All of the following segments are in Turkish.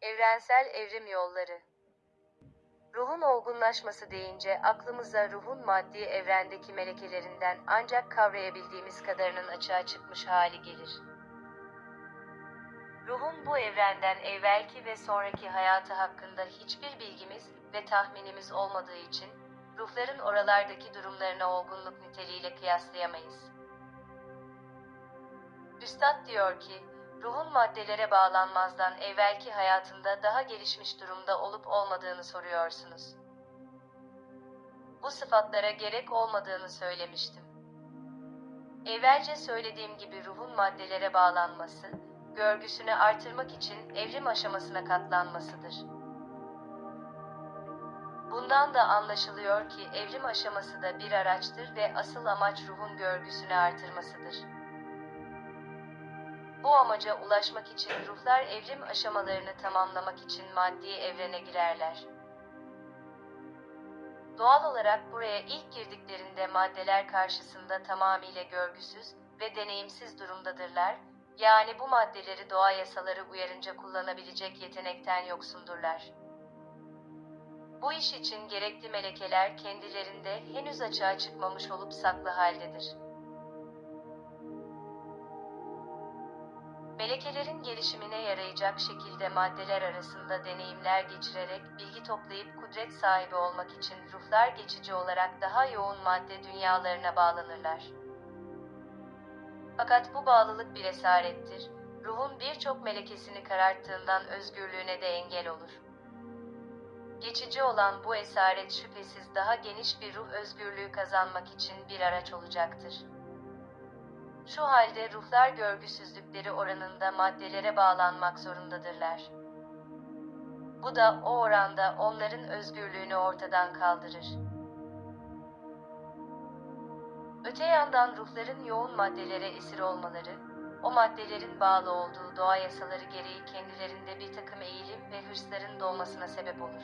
Evrensel evrim yolları. Ruhun olgunlaşması deyince aklımıza ruhun maddi evrendeki melekelerinden ancak kavrayabildiğimiz kadarının açığa çıkmış hali gelir. Ruhun bu evrenden evvelki ve sonraki hayatı hakkında hiçbir bilgimiz ve tahminimiz olmadığı için ruhların oralardaki durumlarına olgunluk niteliğiyle kıyaslayamayız. Üstad diyor ki, ruhun maddelere bağlanmazdan evvelki hayatında daha gelişmiş durumda olup olmadığını soruyorsunuz. Bu sıfatlara gerek olmadığını söylemiştim. Evvelce söylediğim gibi ruhun maddelere bağlanması, görgüsünü artırmak için evrim aşamasına katlanmasıdır. Bundan da anlaşılıyor ki evrim aşaması da bir araçtır ve asıl amaç ruhun görgüsünü artırmasıdır. Bu amaca ulaşmak için ruhlar evrim aşamalarını tamamlamak için maddi evrene girerler. Doğal olarak buraya ilk girdiklerinde maddeler karşısında tamamıyla görgüsüz ve deneyimsiz durumdadırlar, yani bu maddeleri doğa yasaları uyarınca kullanabilecek yetenekten yoksundurlar. Bu iş için gerekli melekeler kendilerinde henüz açığa çıkmamış olup saklı haldedir. Melekelerin gelişimine yarayacak şekilde maddeler arasında deneyimler geçirerek bilgi toplayıp kudret sahibi olmak için ruhlar geçici olarak daha yoğun madde dünyalarına bağlanırlar. Fakat bu bağlılık bir esarettir. Ruhun birçok melekesini kararttığından özgürlüğüne de engel olur. Geçici olan bu esaret şüphesiz daha geniş bir ruh özgürlüğü kazanmak için bir araç olacaktır. Şu halde ruhlar görgüsüzlükleri oranında maddelere bağlanmak zorundadırlar. Bu da o oranda onların özgürlüğünü ortadan kaldırır. Öte yandan ruhların yoğun maddelere esir olmaları, o maddelerin bağlı olduğu doğa yasaları gereği kendilerinde bir takım eğilim ve hırsların doğmasına sebep olur.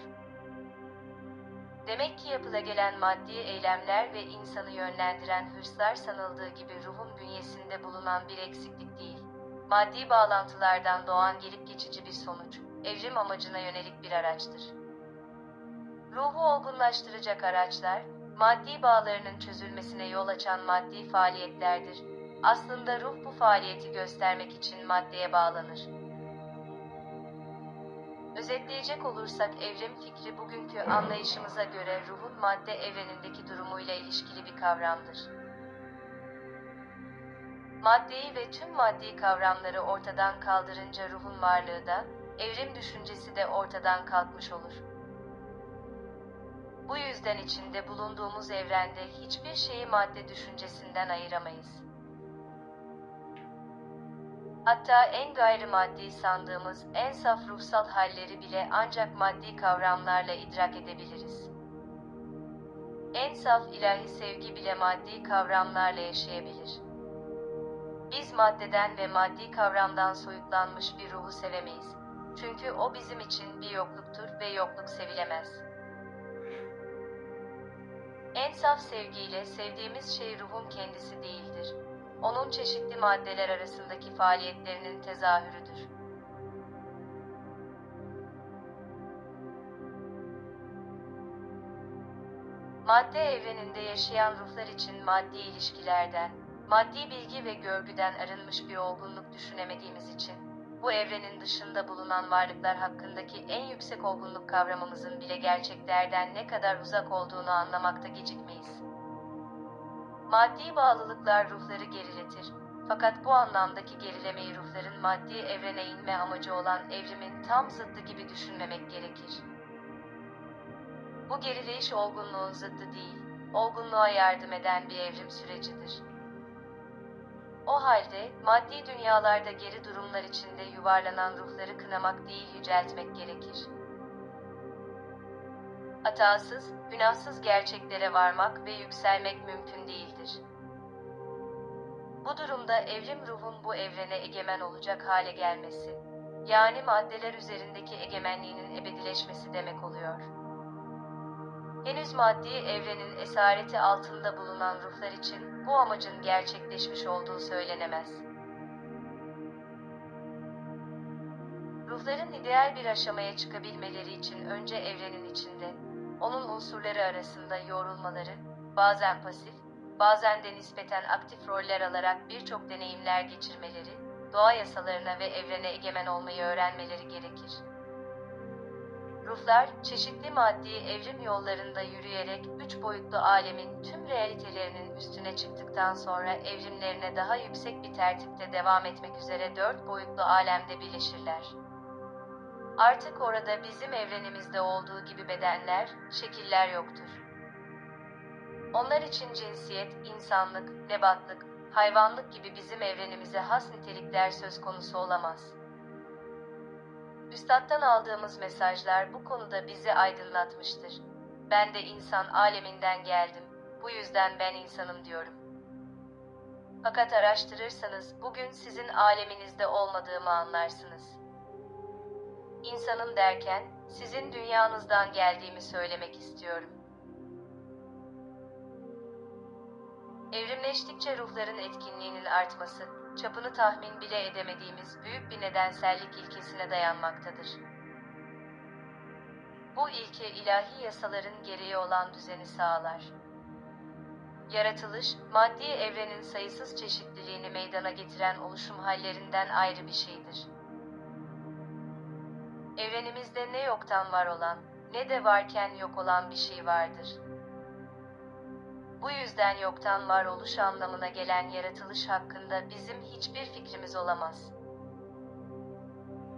Demek ki yapıla gelen maddi eylemler ve insanı yönlendiren hırslar sanıldığı gibi ruhun bünyesinde bulunan bir eksiklik değil. Maddi bağlantılardan doğan gelip geçici bir sonuç, evrim amacına yönelik bir araçtır. Ruhu olgunlaştıracak araçlar, maddi bağlarının çözülmesine yol açan maddi faaliyetlerdir. Aslında ruh bu faaliyeti göstermek için maddeye bağlanır. Özetleyecek olursak evrim fikri bugünkü anlayışımıza göre ruhun madde evrenindeki durumuyla ilişkili bir kavramdır. Maddeyi ve tüm maddi kavramları ortadan kaldırınca ruhun varlığı da, evrim düşüncesi de ortadan kalkmış olur. Bu yüzden içinde bulunduğumuz evrende hiçbir şeyi madde düşüncesinden ayıramayız. Hatta en gayrimaddi sandığımız en saf ruhsal halleri bile ancak maddi kavramlarla idrak edebiliriz. En saf ilahi sevgi bile maddi kavramlarla yaşayabilir. Biz maddeden ve maddi kavramdan soyutlanmış bir ruhu sevemeyiz. Çünkü o bizim için bir yokluktur ve yokluk sevilemez. En saf sevgiyle sevdiğimiz şey ruhun kendisi değildir onun çeşitli maddeler arasındaki faaliyetlerinin tezahürüdür. Madde evreninde yaşayan ruhlar için maddi ilişkilerden, maddi bilgi ve görgüden arınmış bir olgunluk düşünemediğimiz için, bu evrenin dışında bulunan varlıklar hakkındaki en yüksek olgunluk kavramımızın bile gerçeklerden ne kadar uzak olduğunu anlamakta gecikmeyiz. Maddi bağlılıklar ruhları geriletir. Fakat bu anlamdaki gerilemeyi ruhların maddi evrene inme amacı olan evrimin tam zıttı gibi düşünmemek gerekir. Bu gerileyiş olgunluğun zıttı değil, olgunluğa yardım eden bir evrim sürecidir. O halde maddi dünyalarda geri durumlar içinde yuvarlanan ruhları kınamak değil yüceltmek gerekir hatasız, günahsız gerçeklere varmak ve yükselmek mümkün değildir. Bu durumda evrim ruhun bu evrene egemen olacak hale gelmesi, yani maddeler üzerindeki egemenliğinin ebedileşmesi demek oluyor. Henüz maddi evrenin esareti altında bulunan ruhlar için bu amacın gerçekleşmiş olduğu söylenemez. Ruhların ideal bir aşamaya çıkabilmeleri için önce evrenin içinde, onun unsurları arasında yoğrulmaları, bazen pasif, bazen de nispeten aktif roller alarak birçok deneyimler geçirmeleri, doğa yasalarına ve evrene egemen olmayı öğrenmeleri gerekir. Ruhlar, çeşitli maddi evrim yollarında yürüyerek üç boyutlu alemin tüm realitelerinin üstüne çıktıktan sonra evrimlerine daha yüksek bir tertipte devam etmek üzere dört boyutlu alemde birleşirler. Artık orada bizim evrenimizde olduğu gibi bedenler, şekiller yoktur. Onlar için cinsiyet, insanlık, nebatlık, hayvanlık gibi bizim evrenimize has nitelikler söz konusu olamaz. Üstattan aldığımız mesajlar bu konuda bizi aydınlatmıştır. Ben de insan aleminden geldim. Bu yüzden ben insanım diyorum. Fakat araştırırsanız bugün sizin aleminizde olmadığımı anlarsınız. İnsanım derken sizin dünyanızdan geldiğimi söylemek istiyorum. Evrimleştikçe ruhların etkinliğinin artması, çapını tahmin bile edemediğimiz büyük bir nedensellik ilkesine dayanmaktadır. Bu ilke ilahi yasaların gereği olan düzeni sağlar. Yaratılış, maddi evrenin sayısız çeşitliliğini meydana getiren oluşum hallerinden ayrı bir şeydir. Evrenimizde ne yoktan var olan, ne de varken yok olan bir şey vardır. Bu yüzden yoktan varoluş anlamına gelen yaratılış hakkında bizim hiçbir fikrimiz olamaz.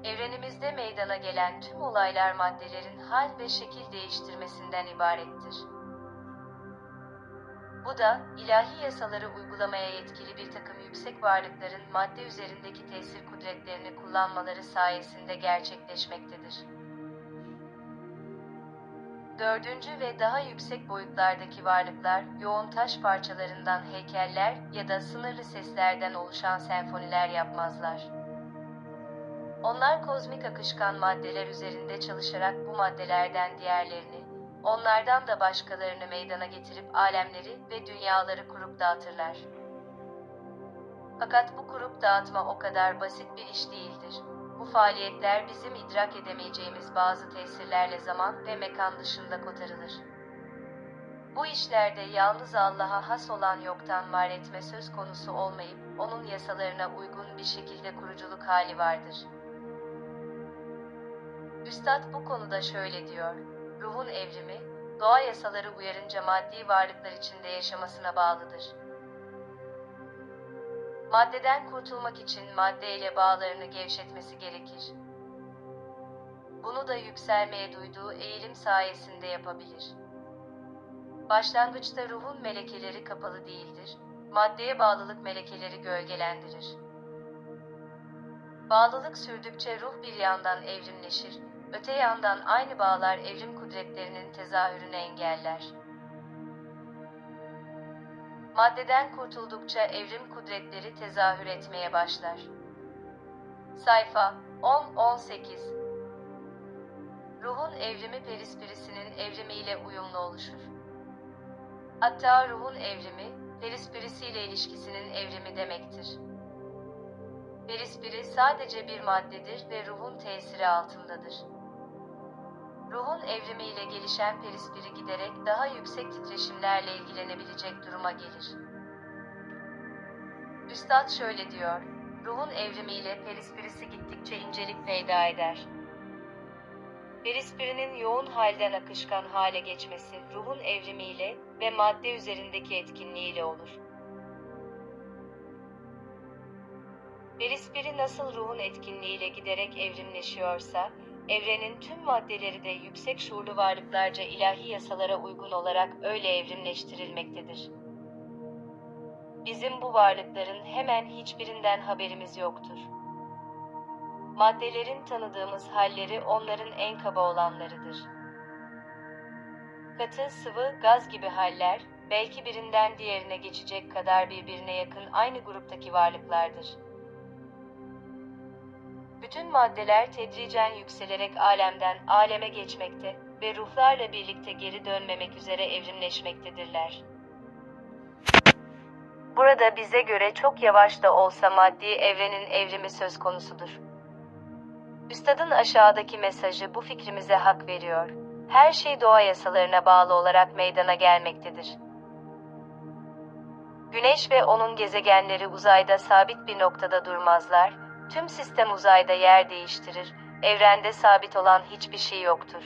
Evrenimizde meydana gelen tüm olaylar maddelerin hal ve şekil değiştirmesinden ibarettir. Bu da ilahi yasaları uygulamaya yetkili bir takım yüksek varlıkların madde üzerindeki tesir kudretlerini kullanmaları sayesinde gerçekleşmektedir. Dördüncü ve daha yüksek boyutlardaki varlıklar yoğun taş parçalarından heykeller ya da sınırlı seslerden oluşan senfoniler yapmazlar. Onlar kozmik akışkan maddeler üzerinde çalışarak bu maddelerden diğerlerini, onlardan da başkalarını meydana getirip alemleri ve dünyaları kurup dağıtırlar. Fakat bu kurup dağıtma o kadar basit bir iş değildir. Bu faaliyetler bizim idrak edemeyeceğimiz bazı tesirlerle zaman ve mekan dışında kotarılır. Bu işlerde yalnız Allah'a has olan yoktan var etme söz konusu olmayıp, onun yasalarına uygun bir şekilde kuruculuk hali vardır. Üstad bu konuda şöyle diyor, ruhun evrimi, doğa yasaları uyarınca maddi varlıklar içinde yaşamasına bağlıdır. Maddeden kurtulmak için maddeyle bağlarını gevşetmesi gerekir. Bunu da yükselmeye duyduğu eğilim sayesinde yapabilir. Başlangıçta ruhun melekeleri kapalı değildir, maddeye bağlılık melekeleri gölgelendirir. Bağlılık sürdükçe ruh bir yandan evrimleşir, öte yandan aynı bağlar evrim kudretlerinin tezahürünü engeller. Maddeden kurtuldukça evrim kudretleri tezahür etmeye başlar. Sayfa 10-18 Ruhun evrimi perispirisinin evrimiyle uyumlu oluşur. Hatta ruhun evrimi, perispirisiyle ilişkisinin evrimi demektir. Perispiri sadece bir maddedir ve ruhun tesiri altındadır. Ruhun evrimiyle gelişen perispiri giderek daha yüksek titreşimlerle ilgilenebilecek duruma gelir. Üstad şöyle diyor, ruhun evrimiyle perispirisi gittikçe incelik peyda eder. Perispirinin yoğun halden akışkan hale geçmesi ruhun evrimiyle ve madde üzerindeki etkinliğiyle olur. Perispiri nasıl ruhun etkinliğiyle giderek evrimleşiyorsa, evrenin tüm maddeleri de yüksek şuurlu varlıklarca ilahi yasalara uygun olarak öyle evrimleştirilmektedir. Bizim bu varlıkların hemen hiçbirinden haberimiz yoktur. Maddelerin tanıdığımız halleri onların en kaba olanlarıdır. Katı, sıvı, gaz gibi haller, belki birinden diğerine geçecek kadar birbirine yakın aynı gruptaki varlıklardır bütün maddeler tedricen yükselerek alemden aleme geçmekte ve ruhlarla birlikte geri dönmemek üzere evrimleşmektedirler. Burada bize göre çok yavaş da olsa maddi evrenin evrimi söz konusudur. Üstadın aşağıdaki mesajı bu fikrimize hak veriyor. Her şey doğa yasalarına bağlı olarak meydana gelmektedir. Güneş ve onun gezegenleri uzayda sabit bir noktada durmazlar, Tüm sistem uzayda yer değiştirir, evrende sabit olan hiçbir şey yoktur.